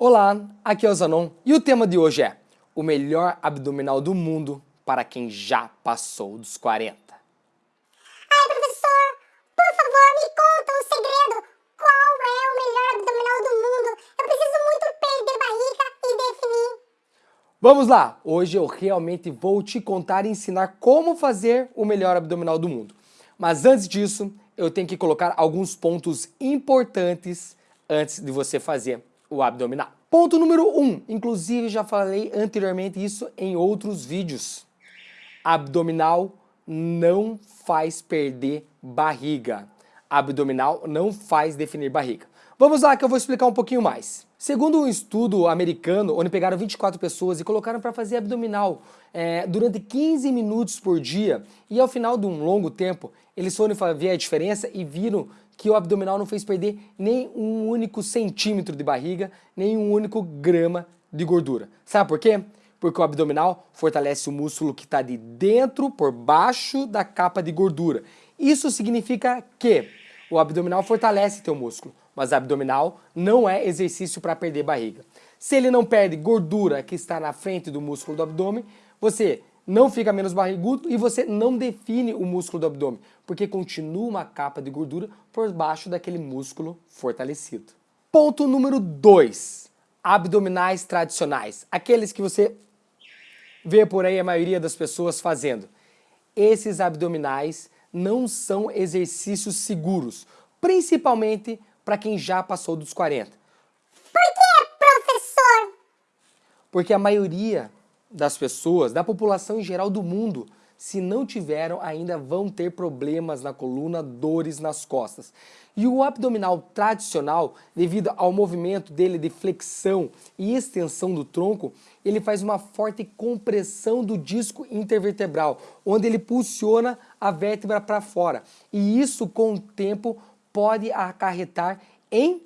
Olá, aqui é o Zanon e o tema de hoje é o melhor abdominal do mundo para quem já passou dos 40. Ai, professor, por favor, me conta um segredo. Qual é o melhor abdominal do mundo? Eu preciso muito perder barriga e definir. Vamos lá! Hoje eu realmente vou te contar e ensinar como fazer o melhor abdominal do mundo. Mas antes disso, eu tenho que colocar alguns pontos importantes antes de você fazer o abdominal. Ponto número 1, um, inclusive já falei anteriormente isso em outros vídeos. Abdominal não faz perder barriga. Abdominal não faz definir barriga. Vamos lá que eu vou explicar um pouquinho mais. Segundo um estudo americano, onde pegaram 24 pessoas e colocaram para fazer abdominal é, durante 15 minutos por dia, e ao final de um longo tempo, eles foram ver a diferença e viram que o abdominal não fez perder nem um único centímetro de barriga, nem um único grama de gordura. Sabe por quê? Porque o abdominal fortalece o músculo que está de dentro, por baixo da capa de gordura. Isso significa que o abdominal fortalece teu músculo, mas abdominal não é exercício para perder barriga. Se ele não perde gordura que está na frente do músculo do abdômen, você não fica menos barrigudo e você não define o músculo do abdômen, porque continua uma capa de gordura por baixo daquele músculo fortalecido. Ponto número 2. Abdominais tradicionais. Aqueles que você vê por aí a maioria das pessoas fazendo. Esses abdominais não são exercícios seguros, principalmente para quem já passou dos 40. Por que, professor? Porque a maioria das pessoas, da população em geral do mundo, se não tiveram, ainda vão ter problemas na coluna, dores nas costas. E o abdominal tradicional, devido ao movimento dele de flexão e extensão do tronco, ele faz uma forte compressão do disco intervertebral, onde ele pulsiona a vértebra para fora. E isso, com o tempo, pode acarretar em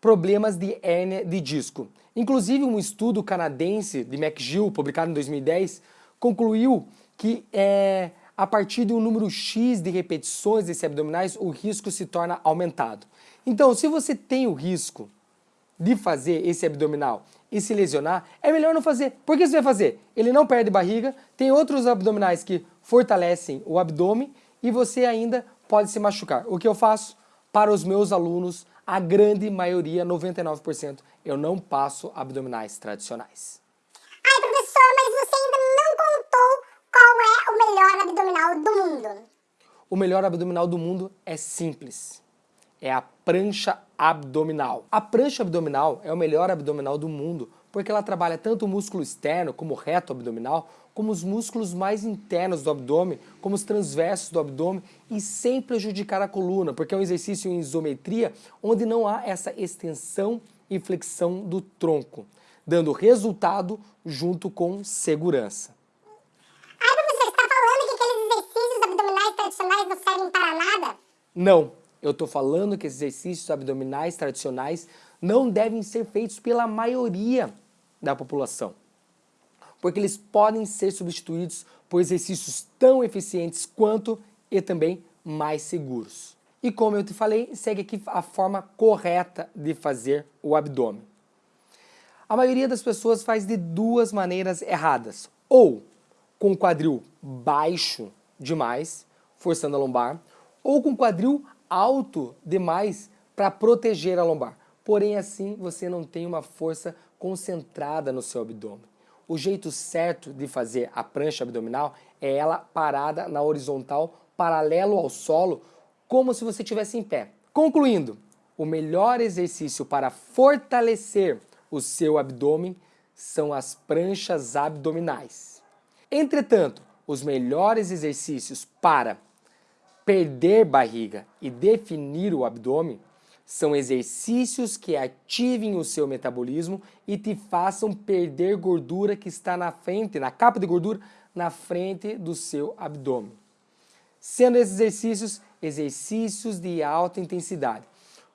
problemas de hérnia de disco. Inclusive, um estudo canadense de McGill, publicado em 2010, concluiu que é, a partir de um número X de repetições desse abdominais, o risco se torna aumentado. Então, se você tem o risco de fazer esse abdominal e se lesionar, é melhor não fazer. Por que você vai fazer? Ele não perde barriga, tem outros abdominais que fortalecem o abdômen e você ainda pode se machucar. O que eu faço? Para os meus alunos, a grande maioria, 99%, eu não passo abdominais tradicionais. Ai, professor, mas você ainda não contou qual é o melhor abdominal do mundo. O melhor abdominal do mundo é simples. É a prancha abdominal. A prancha abdominal é o melhor abdominal do mundo porque ela trabalha tanto o músculo externo, como o reto abdominal, como os músculos mais internos do abdômen, como os transversos do abdômen e sem prejudicar a coluna, porque é um exercício em isometria onde não há essa extensão e flexão do tronco, dando resultado junto com segurança. Ai, professor, você está falando que aqueles exercícios abdominais tradicionais não servem para nada? Não, eu estou falando que esses exercícios abdominais tradicionais não devem ser feitos pela maioria da população, porque eles podem ser substituídos por exercícios tão eficientes quanto e também mais seguros. E como eu te falei, segue aqui a forma correta de fazer o abdômen. A maioria das pessoas faz de duas maneiras erradas, ou com o quadril baixo demais, forçando a lombar, ou com o quadril alto demais para proteger a lombar porém assim você não tem uma força concentrada no seu abdômen. O jeito certo de fazer a prancha abdominal é ela parada na horizontal, paralelo ao solo, como se você estivesse em pé. Concluindo, o melhor exercício para fortalecer o seu abdômen são as pranchas abdominais. Entretanto, os melhores exercícios para perder barriga e definir o abdômen são exercícios que ativem o seu metabolismo e te façam perder gordura que está na frente, na capa de gordura, na frente do seu abdômen. Sendo esses exercícios, exercícios de alta intensidade.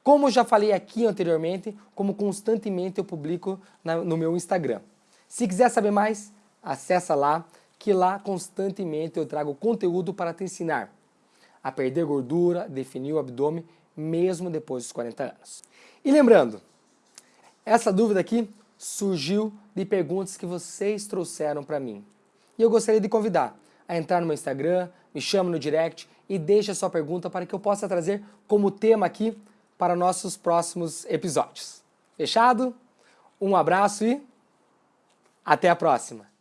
Como já falei aqui anteriormente, como constantemente eu publico na, no meu Instagram. Se quiser saber mais, acessa lá, que lá constantemente eu trago conteúdo para te ensinar a perder gordura, definir o abdômen mesmo depois dos 40 anos. E lembrando, Essa dúvida aqui surgiu de perguntas que vocês trouxeram para mim. E eu gostaria de convidar a entrar no meu Instagram, me chama no direct e deixe a sua pergunta para que eu possa trazer como tema aqui para nossos próximos episódios. Fechado? Um abraço e até a próxima!